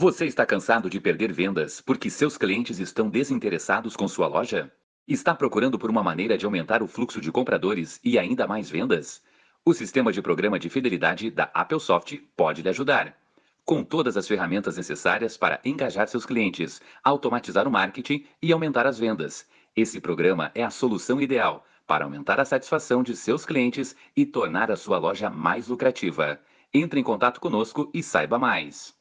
Você está cansado de perder vendas porque seus clientes estão desinteressados com sua loja? Está procurando por uma maneira de aumentar o fluxo de compradores e ainda mais vendas? O sistema de programa de fidelidade da Applesoft pode lhe ajudar. Com todas as ferramentas necessárias para engajar seus clientes, automatizar o marketing e aumentar as vendas. Esse programa é a solução ideal para aumentar a satisfação de seus clientes e tornar a sua loja mais lucrativa. Entre em contato conosco e saiba mais.